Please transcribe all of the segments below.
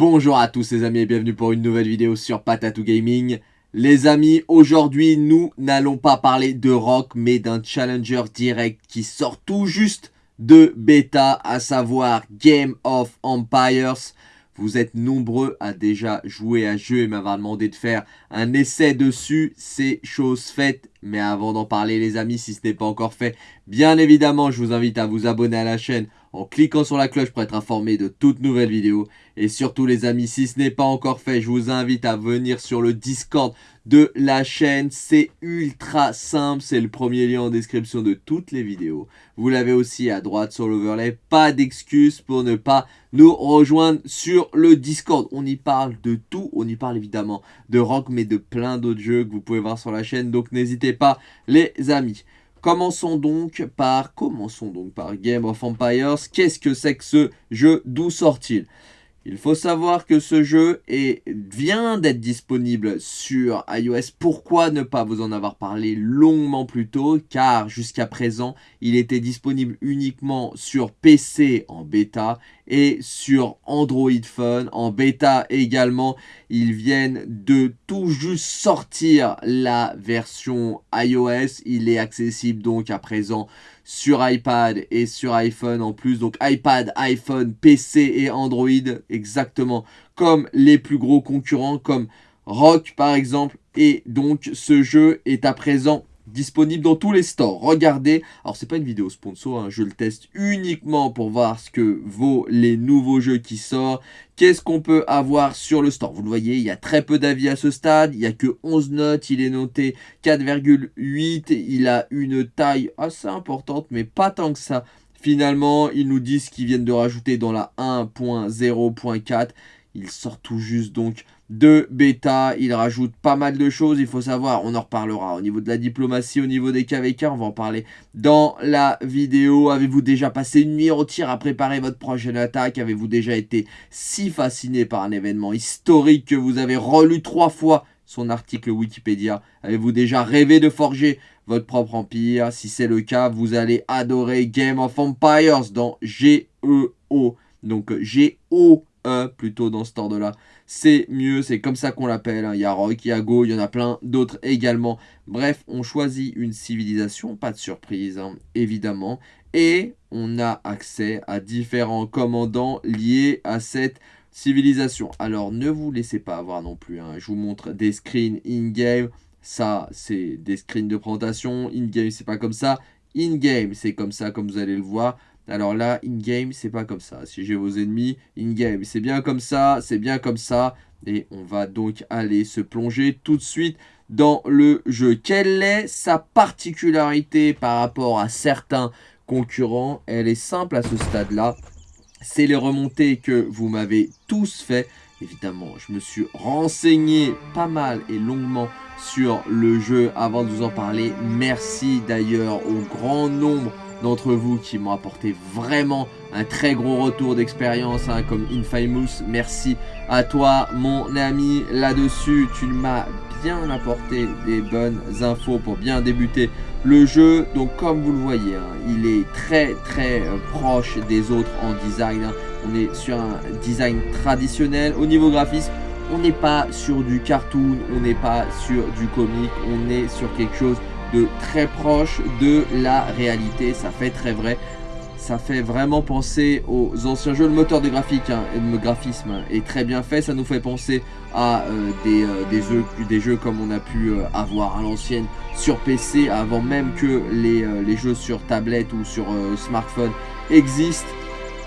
Bonjour à tous les amis et bienvenue pour une nouvelle vidéo sur Patatou Gaming. Les amis, aujourd'hui nous n'allons pas parler de rock mais d'un challenger direct qui sort tout juste de bêta, à savoir Game of Empires. Vous êtes nombreux à déjà jouer à jeu et m'avoir demandé de faire un essai dessus. C'est chose faite. Mais avant d'en parler les amis, si ce n'est pas encore fait, bien évidemment, je vous invite à vous abonner à la chaîne en cliquant sur la cloche pour être informé de toutes nouvelles vidéos. Et surtout les amis, si ce n'est pas encore fait, je vous invite à venir sur le Discord de la chaîne. C'est ultra simple, c'est le premier lien en description de toutes les vidéos. Vous l'avez aussi à droite sur l'overlay. Pas d'excuses pour ne pas nous rejoindre sur le Discord. On y parle de tout, on y parle évidemment de rock, mais de plein d'autres jeux que vous pouvez voir sur la chaîne. Donc n'hésitez pas les amis. Commençons donc par, commençons donc par Game of Empires. Qu'est-ce que c'est que ce jeu? D'où sort-il? Il faut savoir que ce jeu est, vient d'être disponible sur iOS. Pourquoi ne pas vous en avoir parlé longuement plus tôt? Car jusqu'à présent, il était disponible uniquement sur PC en bêta et sur Android Phone en bêta également. Ils viennent de tout juste sortir la version iOS. Il est accessible donc à présent sur iPad et sur iPhone en plus. Donc iPad, iPhone, PC et Android exactement comme les plus gros concurrents comme Rock par exemple. Et donc ce jeu est à présent disponible dans tous les stores. Regardez, alors c'est pas une vidéo sponsor, hein, je le teste uniquement pour voir ce que vaut les nouveaux jeux qui sortent. Qu'est-ce qu'on peut avoir sur le store? Vous le voyez, il y a très peu d'avis à ce stade, il n'y a que 11 notes, il est noté 4,8, il a une taille assez importante, mais pas tant que ça. Finalement, ils nous disent qu'ils viennent de rajouter dans la 1.0.4 il sort tout juste donc de bêta. Il rajoute pas mal de choses. Il faut savoir, on en reparlera au niveau de la diplomatie, au niveau des KVK. On va en parler dans la vidéo. Avez-vous déjà passé une nuit tir à préparer votre prochaine attaque? Avez-vous déjà été si fasciné par un événement historique que vous avez relu trois fois son article Wikipédia? Avez-vous déjà rêvé de forger votre propre empire? Si c'est le cas, vous allez adorer Game of Empires dans GEO. Donc G-O Plutôt dans ce ordre-là. C'est mieux, c'est comme ça qu'on l'appelle. Hein. Il y a Rock, il y a Go, il y en a plein d'autres également. Bref, on choisit une civilisation, pas de surprise, hein, évidemment. Et on a accès à différents commandants liés à cette civilisation. Alors, ne vous laissez pas avoir non plus. Hein. Je vous montre des screens in-game. Ça, c'est des screens de présentation. In-game, c'est pas comme ça. In-game, c'est comme ça, comme vous allez le voir. Alors là, in-game, c'est pas comme ça. Si j'ai vos ennemis, in-game, c'est bien comme ça, c'est bien comme ça. Et on va donc aller se plonger tout de suite dans le jeu. Quelle est sa particularité par rapport à certains concurrents? Elle est simple à ce stade-là. C'est les remontées que vous m'avez tous fait. Évidemment, je me suis renseigné pas mal et longuement sur le jeu avant de vous en parler. Merci d'ailleurs au grand nombre d'entre vous qui m'ont apporté vraiment un très gros retour d'expérience, hein, comme Infamous. Merci à toi, mon ami, là-dessus. Tu m'as bien apporté des bonnes infos pour bien débuter le jeu. Donc, comme vous le voyez, hein, il est très, très euh, proche des autres en design. Hein. On est sur un design traditionnel. Au niveau graphisme, on n'est pas sur du cartoon, on n'est pas sur du comique, on est sur quelque chose de très proche de la réalité. Ça fait très vrai. Ça fait vraiment penser aux anciens jeux. Le moteur de graphique hein, et le graphisme est très bien fait. Ça nous fait penser à euh, des, euh, des, jeux, comme on a pu euh, avoir à l'ancienne sur PC avant même que les jeux sur tablette ou sur smartphone existent.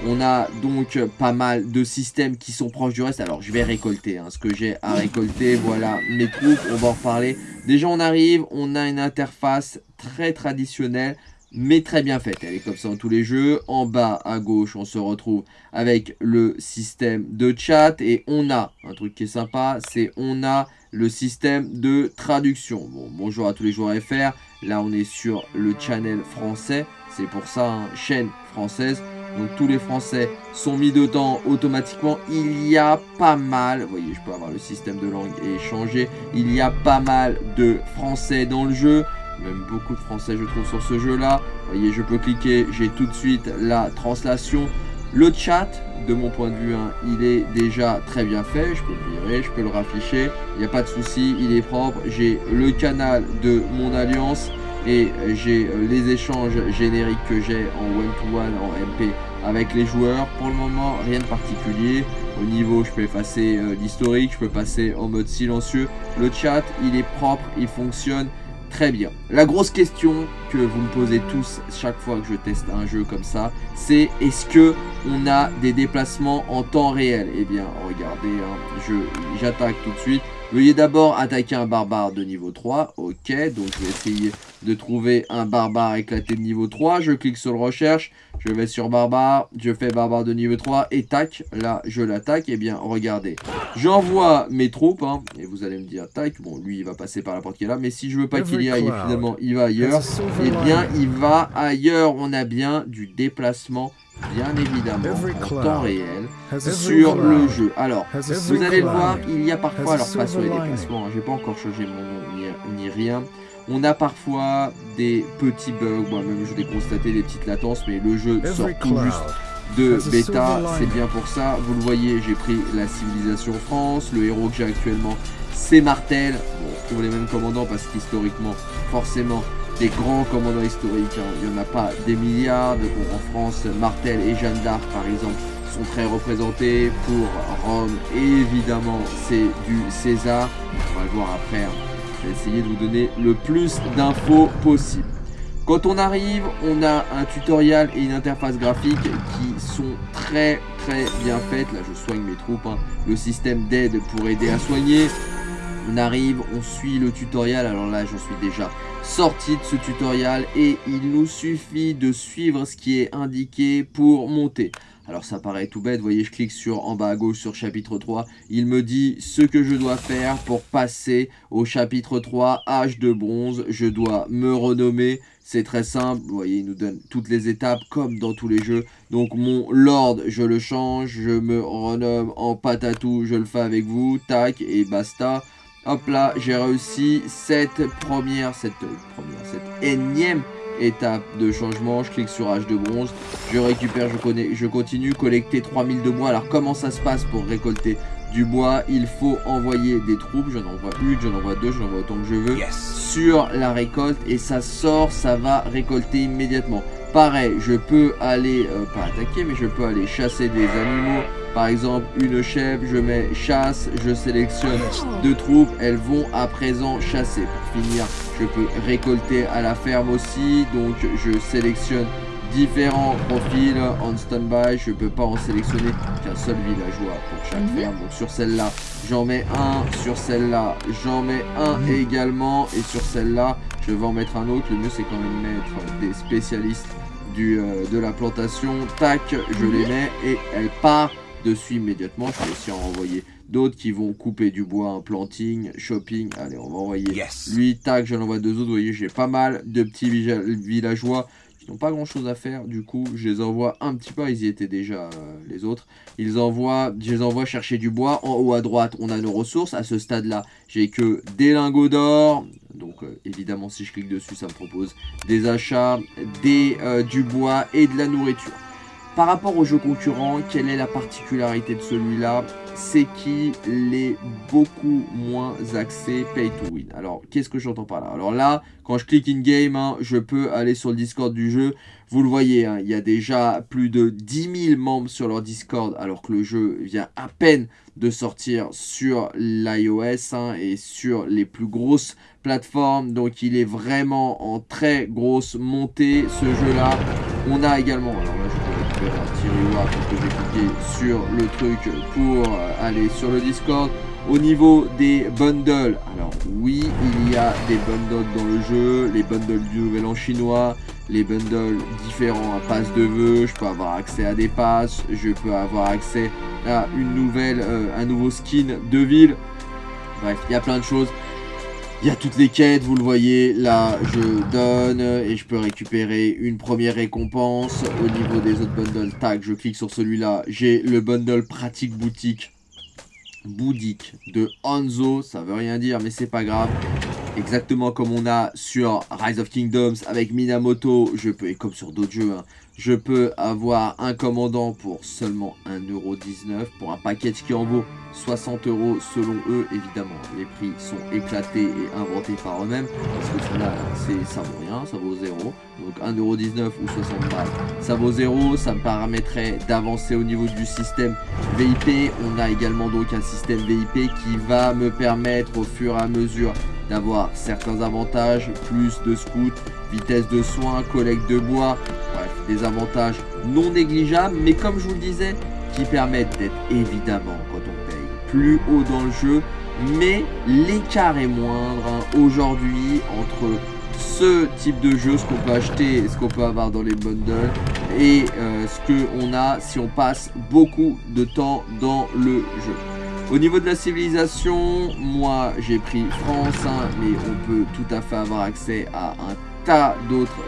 On a donc pas mal de systèmes qui sont proches du reste. Alors, je vais récolter hein, ce que j'ai à récolter. Voilà mes troupes, on va en reparler. Déjà, on arrive, on a une interface très traditionnelle, mais très bien faite. Elle est comme ça dans tous les jeux. En bas, à gauche, on se retrouve avec le système de chat. Et on a, un truc qui est sympa, c'est on a le système de traduction. Bon, bonjour à tous les joueurs FR. Là, on est sur le channel français. C'est pour ça, hein, chaîne française. Donc tous les Français sont mis dedans automatiquement. Il y a pas mal, vous voyez, je peux avoir le système de langue et changer. Il y a pas mal de Français dans le jeu. Même beaucoup de Français, je trouve, sur ce jeu-là. Vous voyez, je peux cliquer, j'ai tout de suite la translation. Le chat, de mon point de vue, hein, il est déjà très bien fait. Je peux le virer, je peux le rafficher. Il n'y a pas de souci, il est propre. J'ai le canal de mon alliance et j'ai euh, les échanges génériques que j'ai en one-to-one, en MP avec les joueurs. Pour le moment, rien de particulier. Au niveau, je peux effacer euh, l'historique, je peux passer en mode silencieux. Le chat, il est propre, il fonctionne très bien. La grosse question que vous me posez tous chaque fois que je teste un jeu comme ça, c'est est-ce que on a des déplacements en temps réel? Eh bien, regardez, hein, j'attaque tout de suite. Veuillez d'abord attaquer un barbare de niveau 3. Ok, donc je vais essayer de trouver un barbare éclaté de niveau 3. Je clique sur le recherche. Je vais sur barbare. Je fais barbare de niveau 3. Et tac, là, je l'attaque. Et eh bien, regardez. J'envoie mes troupes. Hein, et vous allez me dire, tac, bon, lui, il va passer par la porte qui est là. Mais si je veux pas qu'il y aille, finalement, il va ailleurs. Et eh bien, il va ailleurs. On a bien du déplacement bien évidemment en temps réel sur le jeu. Alors, vous allez le voir, il y a parfois, alors pas sur les déplacements, hein, j'ai pas encore changé mon nom ni, rien, on a parfois des petits bugs, moi-même je l'ai constaté, des petites latences, mais le jeu sort tout juste de bêta, c'est bien pour ça. Vous le voyez, j'ai pris la civilisation France, le héros que j'ai actuellement, c'est Martel. Bon, on retrouve les mêmes commandants parce qu'historiquement, forcément, des grands commandants historiques. Hein. Il n'y en a pas des milliards. en France, Martel et Jeanne d'Arc, par exemple, sont très représentés. Pour Rome, évidemment, c'est du César. On va le voir après. Hein. Essayer de vous donner le plus d'infos possible. Quand on arrive, on a un tutoriel et une interface graphique qui sont très très bien faites. Là, je soigne mes troupes. Hein. Le système d'aide pour aider à soigner. On arrive, on suit le tutoriel. Alors là, j'en suis déjà sorti de ce tutoriel et il nous suffit de suivre ce qui est indiqué pour monter. Alors ça paraît tout bête, vous voyez je clique sur en bas à gauche sur chapitre 3, il me dit ce que je dois faire pour passer au chapitre 3, âge de bronze, je dois me renommer, c'est très simple, vous voyez il nous donne toutes les étapes comme dans tous les jeux, donc mon lord je le change, je me renomme en patatou, je le fais avec vous, tac et basta, Hop là, j'ai réussi cette première, cette première, cette énième étape de changement. Je clique sur H de bronze, je récupère, je, connais, je continue, collecter 3000 de bois. Alors comment ça se passe pour récolter du bois? Il faut envoyer des troupes, j'en envoie une, j'en envoie deux, j'en envoie autant que je veux, sur la récolte et ça sort, ça va récolter immédiatement. Pareil, je peux aller, euh, pas attaquer, mais je peux aller chasser des animaux. Par exemple, une chèvre, je mets chasse, je sélectionne deux troupes, elles vont à présent chasser. Pour finir, je peux récolter à la ferme aussi, donc je sélectionne différents profils en stand-by. Je peux pas en sélectionner qu'un seul villageois pour chaque mhm. ferme. Donc sur celle-là, j'en mets un. Sur celle-là, j'en mets un mhm. également. Et sur celle-là, je vais en mettre un autre. Le mieux, c'est quand même mettre des spécialistes du, euh, de la plantation. Tac, je les mets et elle part dessus immédiatement. Je vais aussi en renvoyer d'autres qui vont couper du bois, un planting, shopping. Allez, on va envoyer lui, tac, j'en envoie deux autres. Vous voyez, j'ai pas mal de petits villageois qui n'ont pas grand chose à faire. Du coup, je les envoie un petit peu. Ils y étaient déjà, euh, les autres. Ils envoient, je les envoie chercher du bois. En haut à droite, on a nos ressources. À ce stade-là, j'ai que des lingots d'or. Donc, euh, évidemment, si je clique dessus, ça me propose des achats, des, euh, du bois et de la nourriture. Par rapport aux jeux concurrents, quelle est la particularité de celui-là? C'est qu'il est beaucoup moins axé pay to win. Alors, qu'est-ce que j'entends par là? Alors là, quand je clique in-game, hein, je peux aller sur le Discord du jeu. Vous le voyez, hein, il y a déjà plus de 10 000 membres sur leur Discord, alors que le jeu vient à peine de sortir sur l'iOS hein, et sur les plus grosses plateformes. Donc, il est vraiment en très grosse montée, ce jeu-là. On a également... un petit que j'ai cliqué sur le truc pour euh, aller sur le Discord. Au niveau des bundles, alors oui, il y a des bundles dans le jeu, les bundles du Nouvel An chinois, les bundles différents à passe de vœux, je peux avoir accès à des passes, je peux avoir accès à une nouvelle, euh, un nouveau skin de ville. Bref, il y a plein de choses. Il y a toutes les quêtes, vous le voyez, là je donne et je peux récupérer une première récompense. Au niveau des autres bundles, tac, je clique sur celui-là. J'ai le bundle pratique boutique, bouddhique de Hanzo, ça veut rien dire mais c'est pas grave. Exactement comme on a sur Rise of Kingdoms avec Minamoto, je peux, et comme sur d'autres jeux, hein, je peux avoir un commandant pour seulement 1,19€ pour un package qui en vaut 60 euros selon eux. Évidemment, les prix sont éclatés et inventés par eux-mêmes parce que là, ça vaut rien, ça vaut 0. Donc 1,19€ ou 60 balles, ça vaut 0. Ça me permettrait d'avancer au niveau du système VIP. On a également donc un système VIP qui va me permettre au fur et à mesure d'avoir certains avantages, plus de scouts, vitesse de soins, collecte de bois, des avantages non négligeables, mais comme je vous le disais, qui permettent d'être évidemment, quand on paye, plus haut dans le jeu, mais l'écart est moindre hein, aujourd'hui entre ce type de jeu, ce qu'on peut acheter, ce qu'on peut avoir dans les bundles et euh, ce qu'on a si on passe beaucoup de temps dans le jeu. Au niveau de la civilisation, moi j'ai pris France, hein, mais on peut tout à fait avoir accès à un tas d'autres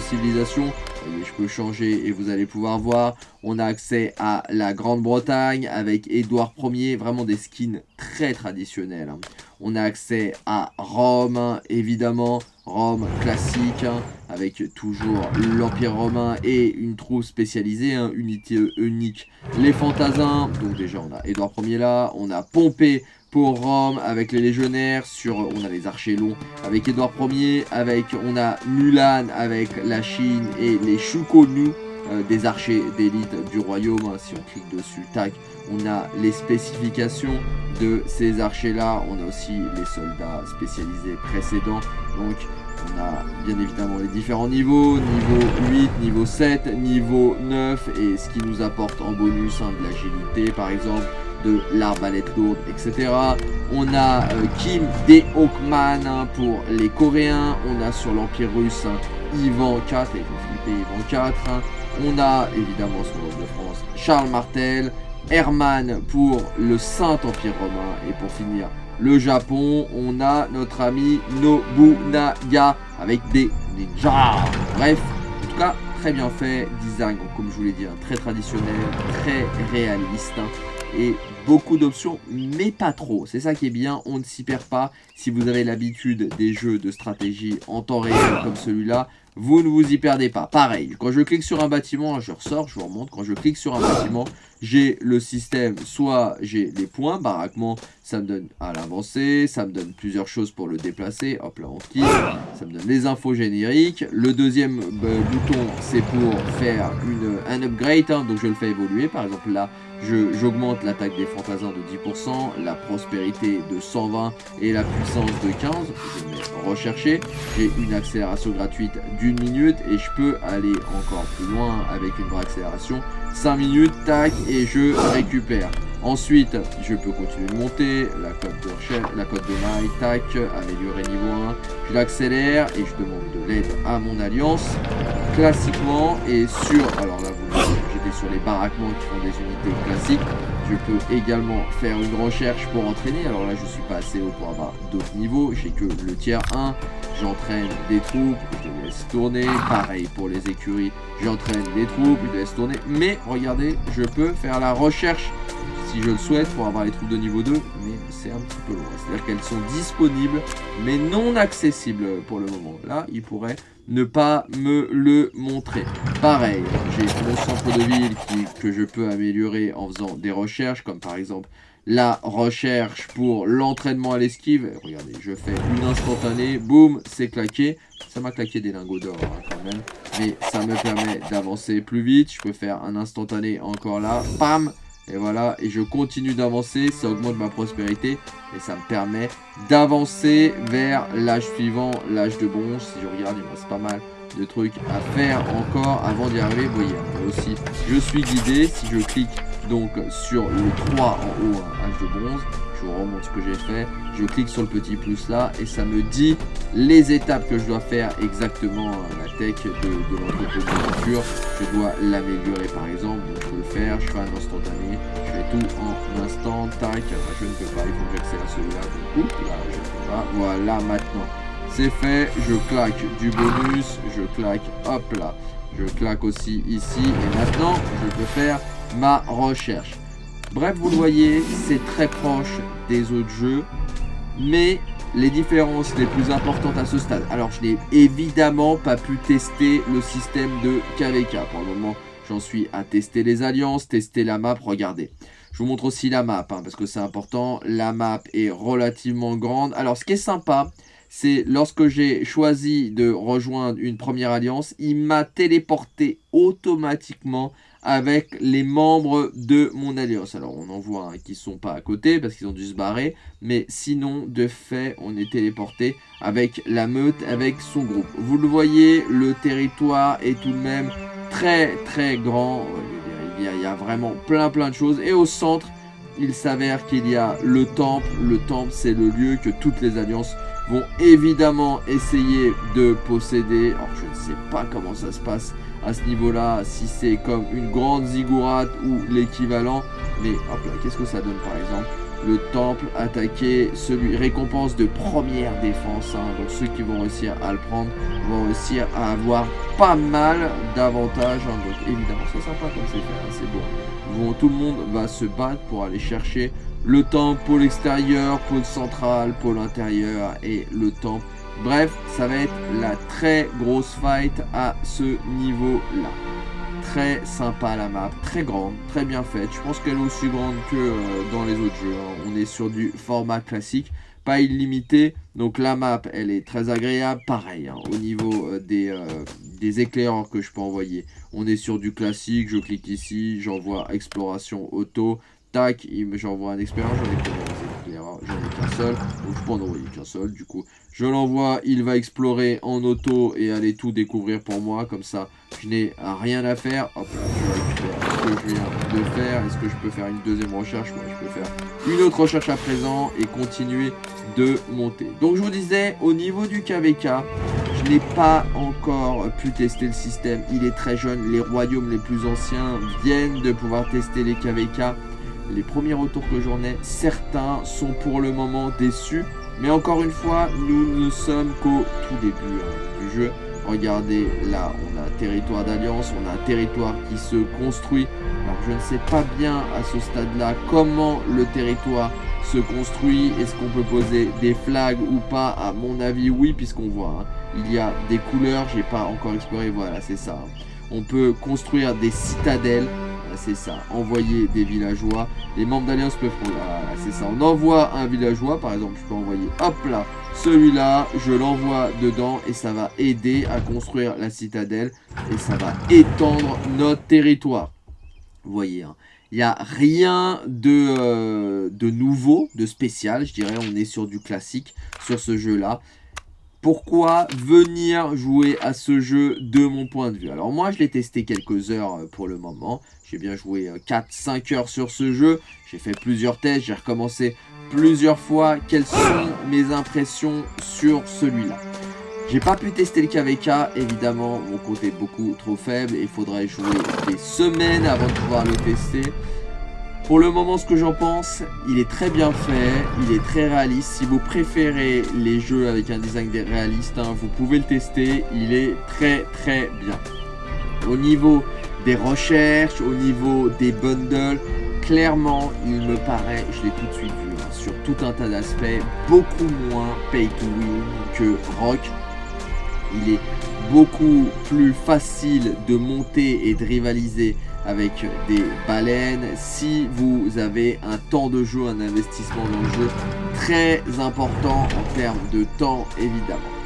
civilisations. Je peux changer et vous allez pouvoir voir. On a accès à la Grande-Bretagne avec Édouard Ier, vraiment des skins très traditionnels. Hein. On a accès à Rome, évidemment, Rome classique, hein, avec toujours l'Empire romain et une troupe spécialisée, hein, unité unique, les fantasins. Donc déjà, on a Édouard Ier là, on a Pompée pour Rome avec les légionnaires, sur, on a les archers longs avec Édouard Ier, avec, on a Mulan avec la Chine et les Shukonu, euh, des archers d'élite du royaume, hein, si on clique dessus, tac, on a les spécifications de ces archers là, on a aussi les soldats spécialisés précédents, donc on a bien évidemment les différents niveaux, niveau 8, niveau 7, niveau 9, et ce qui nous apporte en bonus hein, de l'agilité par exemple, de l'arbalète lourde, etc. On a euh, Kim De Hawkman hein, pour les Coréens. On a sur l'Empire russe hein, Ivan 4, et Philippe Ivan 4. Hein. On a évidemment sur l'Empire de France Charles Martel. Herman pour le Saint-Empire romain. Et pour finir, le Japon, on a notre ami Nobunaga avec des ninjas. Bref, en tout cas, très bien fait. Design, comme je vous l'ai dit, très traditionnel, très réaliste et beaucoup d'options, mais pas trop. C'est ça qui est bien, on ne s'y perd pas. Si vous avez l'habitude des jeux de stratégie en temps réel comme celui-là, vous ne vous y perdez pas. Pareil, quand je clique sur un bâtiment, je ressors, je vous remonte. Quand je clique sur un bâtiment, j'ai le système, soit j'ai les points, baraquement, ça me donne à l'avancée, ça me donne plusieurs choses pour le déplacer, hop là on quitte, ça me donne les infos génériques. Le deuxième bah, bouton, c'est pour faire une, un upgrade, hein, donc je le fais évoluer. Par exemple là, j'augmente l'attaque des fantasins de 10%, la prospérité de 120 et la puissance de 15. Je vais rechercher. J'ai une accélération gratuite d'une minute et je peux aller encore plus loin avec une vraie accélération. 5 minutes, tac, et je récupère. Ensuite, je peux continuer de monter, la cote de la cote de maille, tac, améliorer niveau 1. Je l'accélère et je demande de l'aide à mon alliance. Classiquement, et sur, alors là vous j'étais sur les baraquements qui font des unités classiques. Je peux également faire une recherche pour entraîner. Alors là, je suis pas assez haut pour avoir d'autres niveaux. J'ai que le tiers 1. J'entraîne des troupes, je les laisse tourner. Pareil pour les écuries, j'entraîne des troupes, je les laisse tourner. Mais regardez, je peux faire la recherche si je le souhaite pour avoir les troupes de niveau 2, mais c'est un petit peu loin. C'est-à-dire qu'elles sont disponibles, mais non accessibles pour le moment. Là, il pourrait ne pas me le montrer. Pareil, j'ai mon centre de ville que je peux améliorer en faisant des recherches, comme par exemple la recherche pour l'entraînement à l'esquive. Regardez, je fais une instantanée, boum, c'est claqué. Ça m'a claqué des lingots d'or hein, quand même, mais ça me permet d'avancer plus vite. Je peux faire un instantané encore là, pam et voilà, et je continue d'avancer, ça augmente ma prospérité et ça me permet d'avancer vers l'âge suivant, l'âge de bronze. Si je regarde, il me reste pas mal de trucs à faire encore avant d'y arriver. Vous voyez, aussi, je suis guidé. Si je clique donc sur le 3 en haut, âge de bronze, je vous remontre ce que j'ai fait. Je clique sur le petit plus là et ça me dit les étapes que je dois faire exactement la tech de, de l'entreprise de. Je dois l'améliorer par exemple, donc je peux le faire, je fais un instantané, je fais tout en instant, tac, je ne peux pas, il faut voilà maintenant. C'est fait, je claque du bonus, je claque, hop là, je claque aussi ici, et maintenant je peux faire ma recherche. Bref, vous le voyez, c'est très proche des autres jeux, mais les différences les plus importantes à ce stade. Alors, je n'ai évidemment pas pu tester le système de KVK. Pour le moment, j'en suis à tester les alliances, tester la map. Regardez. Je vous montre aussi la map, hein, parce que c'est important. La map est relativement grande. Alors, ce qui est sympa, c'est lorsque j'ai choisi de rejoindre une première alliance, il m'a téléporté automatiquement avec les membres de mon alliance. Alors on en voit qui qui sont pas à côté parce qu'ils ont dû se barrer, mais sinon de fait on est téléporté avec la meute, avec son groupe. Vous le voyez, le territoire est tout de même très très grand, il y a, vraiment plein plein de choses et au centre il s'avère qu'il y a le temple, le temple c'est le lieu que toutes les alliances vont évidemment essayer de posséder. Alors je ne sais pas comment ça se passe à ce niveau-là, si c'est comme une grande ziggourate ou l'équivalent. Mais hop là, qu'est-ce que ça donne par exemple? Le temple attaquer celui récompense de première défense hein. donc ceux qui vont réussir à le prendre vont réussir à avoir pas mal d'avantages hein. donc évidemment c'est sympa comme c'est fait hein. c'est bon tout le monde va se battre pour aller chercher le temple, pôle extérieur, pôle central, pôle intérieur et le temple. Bref, ça va être la très grosse fight à ce niveau-là. Très sympa la map, très grande, très bien faite. Je pense qu'elle est aussi grande que euh, dans les autres jeux. Hein. On est sur du format classique, pas illimité. Donc la map, elle est très agréable. Pareil, hein, au niveau euh, des, euh, des éclaireurs que je peux envoyer. On est sur du classique, je clique ici, j'envoie exploration auto. Tac, j'envoie un expérience, j'en ai, qu'un seul, donc je peux en envoyer qu'un seul, du coup, je l'envoie, il va explorer en auto et aller tout découvrir pour moi, comme ça, je n'ai rien à faire, hop je récupère ce que je viens de faire, est-ce que je peux faire une deuxième recherche, ouais, je peux faire une autre recherche à présent et continuer de monter. Donc je vous disais, au niveau du KVK, je n'ai pas encore pu tester le système, il est très jeune, les royaumes les plus anciens viennent de pouvoir tester les KVK, les premiers retours que j'en ai, certains sont pour le moment déçus. Mais encore une fois, nous ne sommes qu'au tout début hein, du jeu. Regardez, là, on a un territoire d'alliance, on a un territoire qui se construit. Alors, je ne sais pas bien à ce stade-là comment le territoire se construit. Est-ce qu'on peut poser des flags ou pas? À mon avis, oui, puisqu'on voit, hein, il y a des couleurs. J'ai pas encore exploré, voilà, c'est ça. Hein. On peut construire des citadelles c'est ça, envoyer des villageois. Les membres d'Alliance peuvent... c'est ça, on envoie un villageois, par exemple, je peux envoyer, hop là, celui-là, je l'envoie dedans et ça va aider à construire la citadelle et ça va étendre notre territoire. Vous voyez, hein. il n'y a rien euh, de nouveau, de spécial, je dirais, on est sur du classique sur ce jeu-là pourquoi venir jouer à ce jeu de mon point de vue? Alors moi je l'ai testé quelques heures euh, pour le moment, j'ai bien joué 4-5 euh, heures sur ce jeu, j'ai fait plusieurs tests, j'ai recommencé plusieurs fois, quelles sont mes impressions sur celui-là? J'ai pas pu tester le KVK, évidemment mon compte est beaucoup trop faible. Il faudrait jouer des semaines avant de pouvoir le tester. Pour le moment, ce que j'en pense, il est très bien fait, il est très réaliste. Si vous préférez les jeux avec un design réaliste, hein, vous pouvez le tester, il est très très bien. Au niveau des recherches, au niveau des bundles, clairement, il me paraît, je l'ai tout de suite vu, hein, sur tout un tas d'aspects, beaucoup moins pay to win que Rock. Il est beaucoup plus facile de monter et de rivaliser avec des baleines. Si vous avez un temps de jeu, un investissement dans le jeu très important en termes de temps évidemment.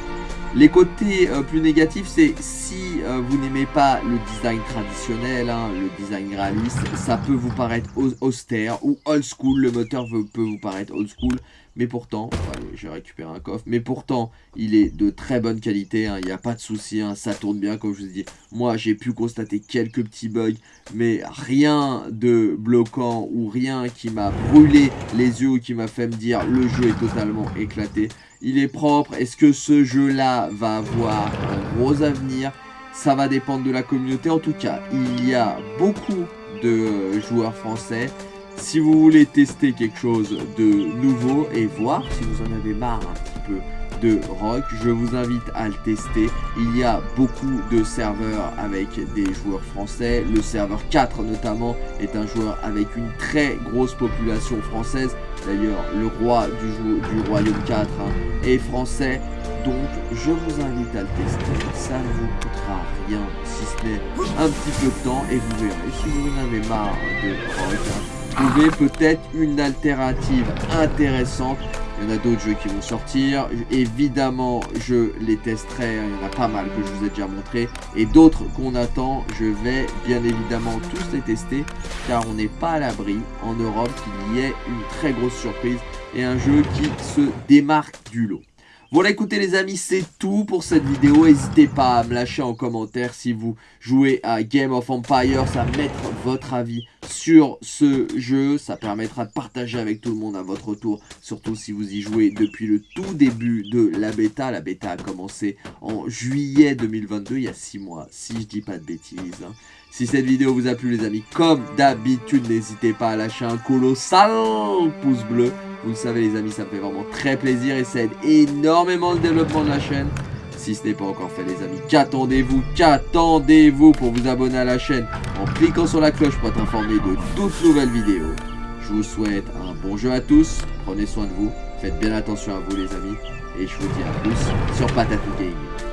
Les côtés euh, plus négatifs, c'est si euh, vous n'aimez pas le design traditionnel, hein, le design réaliste, ça peut vous paraître austère ou old school, le moteur peut vous paraître old school. Mais pourtant, j'ai récupéré un coffre, mais pourtant, il est de très bonne qualité, hein, il n'y a pas de souci, hein, ça tourne bien, comme je vous ai. Moi, j'ai pu constater quelques petits bugs, mais rien de bloquant ou rien qui m'a brûlé les yeux ou qui m'a fait me dire le jeu est totalement éclaté. Il est propre, est-ce que ce jeu-là va avoir un gros avenir? Ça va dépendre de la communauté. En tout cas, il y a beaucoup de joueurs français si vous voulez tester quelque chose de nouveau et voir si vous en avez marre un petit peu de rock, je vous invite à le tester. Il y a beaucoup de serveurs avec des joueurs français. Le serveur 4 notamment est un joueur avec une très grosse population française. D'ailleurs, le roi du, Royaume 4 hein, est français. Donc, je vous invite à le tester. Ça ne vous coûtera rien, si ce n'est un petit peu de temps. Et vous verrez, si vous en avez marre de Rock, hein, trouver peut-être une alternative intéressante il y en a d'autres jeux qui vont sortir. Évidemment, je les testerai. Il y en a pas mal que je vous ai déjà montré. Et d'autres qu'on attend, je vais bien évidemment tous les tester. Car on n'est pas à l'abri en Europe qu'il y ait une très grosse surprise. Et un jeu qui se démarque du lot. Voilà, écoutez les amis, c'est tout pour cette vidéo. N'hésitez pas à me lâcher en commentaire si vous jouez à Game of Empires, à mettre votre avis sur ce jeu. Ça permettra de partager avec tout le monde à votre tour, surtout si vous y jouez depuis le tout début de la bêta. La bêta a commencé en juillet 2022, il y a 6 mois, si je dis pas de bêtises. Hein. Si cette vidéo vous a plu les amis, comme d'habitude, n'hésitez pas à lâcher un colossal pouce bleu. Vous le savez les amis, ça me fait vraiment très plaisir et ça aide énormément le développement de la chaîne. Si ce n'est pas encore fait les amis, qu'attendez-vous Qu'attendez-vous pour vous abonner à la chaîne en cliquant sur la cloche pour être informé de toutes nouvelles vidéos. Je vous souhaite un bon jeu à tous, prenez soin de vous, faites bien attention à vous les amis, et je vous dis à plus sur Patatou Gaming.